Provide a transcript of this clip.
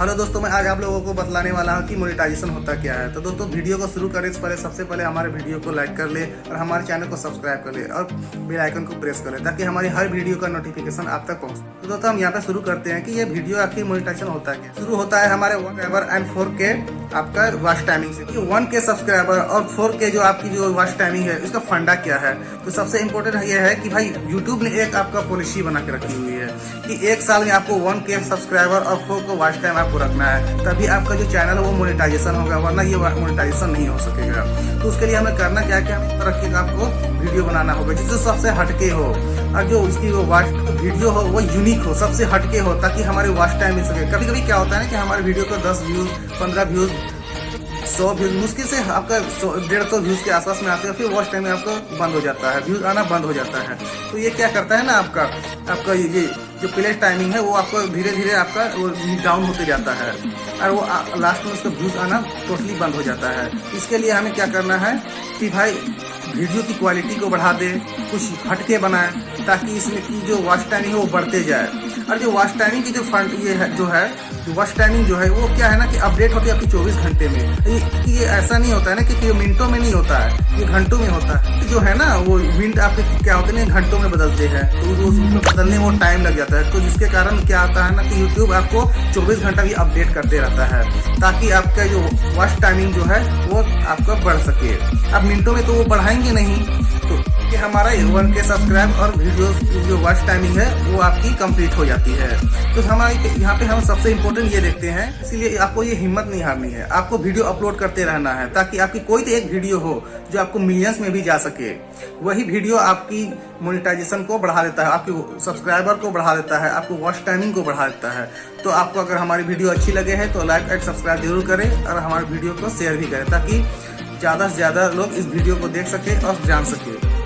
Hello दोस्तों, मैं आज आप लोगों को बतलाने वाला हूँ कि मोनेटाइजेशन होता क्या है। तो दोस्तों, वीडियो को शुरू करने से पहले, सबसे पहले हमारे वीडियो को लाइक कर ले और हमारे चैनल को सब्सक्राइब कर ले और बेल आइकन को प्रेस कर ले ताकि हमारी हर वीडियो का नोटिफिकेशन आप तक पहुँचे। तो दोस्तों, हम यहाँ पे शुरू करते हैं कि ये वीडियो आखिर मोनेटाइजेशन होता क्या शुरू होता है हमारे one ever and four K आपका वॉच टाइमिंग से। वन के सब्सक्राइबर और फोर के जो आपकी जो वॉच टाइमिंग है उसका फंडा क्या है? तो सबसे इम्पोर्टेंट ये है कि भाई यूट्यूब ने एक आपका पॉलिसी बना के रखी हुई है कि एक साल में आपको वन के सब्सक्राइबर और फोर को वॉच टाइम आपको रखना है। तभी आपका जो चैनल है वो मोनिटाइजेशन होगा, वरना ये मोनिटाइजेशन नहीं हो सकेगा। तो उसके लिए हमें करना क्या क्या? के आपको वीडियो बनाना होगा, जिससे सबसे हटके हो। और जो उसकी वो वॉच वीडियो हो, वो यूनिक हो, सबसे हटके हो, ताकि हमारे वॉच टाइम मिल सके। कभी कभी क्या होता है ना कि हमारे वीडियो को दस व्यूज़ पंद्रह व्यूज़ सौ व्यूज़ मुश्किल से आपका डेढ़ सौ व्यूज़ के आसपास में आते हैं, फिर वॉच टाइम में आपको बंद हो जाता है व्यूज़ आना बंद हो जाता है। तो ये क्या करता है ना आपका आपका ये जो प्ले टाइमिंग है, वो आपको धीरे धीरे आपका वो डाउन होते जाता है। और वो लास्ट में उसका व्यूज़ आना टोटली बंद हो जाता है। इसके लिए हमें क्या करना है कि भाई वीडियो की क्वालिटी को बढ़ा दे, कुछ हटके बनाए, ताकि इसमें की जो वॉच टाइमिंग है, वो बढ़ते जाए। और जो वॉच टाइमिंग की जो फंड ये है जो है वॉच टाइमिंग जो है वो क्या है ना कि अपडेट होती है आपकी चौबीस घंटे में। ये, ये ऐसा नहीं होता है ना कि ये मिनटों में नहीं होता है ये घंटों में होता है। जो है ना वो मिनट आपके क्या होते हैं घंटों में बदलते हैं। तो उसमें बदलने में टाइम लग जाता है। तो जिसके कारण क्या आता है ना कि यूट्यूब आपको चौबीस घंटा भी अपडेट करते रहता है ताकि आपका जो वॉच टाइमिंग जो है वो आपका बढ़ सके। अब मिनटों में तो वो बढ़ाएँगे नहीं तो कि हमारा वन के सब्सक्राइब और वीडियो जो वॉच टाइमिंग है, वो आपकी कंप्लीट हो जाती है। तो हमारे यहाँ पे हम सबसे इम्पोर्टेंट ये देखते हैं, इसीलिए आपको ये हिम्मत नहीं हारनी है। आपको वीडियो अपलोड करते रहना है, ताकि आपकी कोई तो एक वीडियो हो, जो आपको मिलियंस में भी जा सके। वही वीडियो आपकी मोनिटाइजेशन को बढ़ा देता है, आपके सब्सक्राइबर को बढ़ा देता है, आपको वॉच टाइमिंग को बढ़ा देता है। तो आपको अगर हमारी वीडियो अच्छी लगे है तो लाइक एंड सब्सक्राइब ज़रूर करें, और हमारे वीडियो को शेयर भी करें, ताकि ज़्यादा से ज़्यादा लोग इस वीडियो को देख सके और जान सके।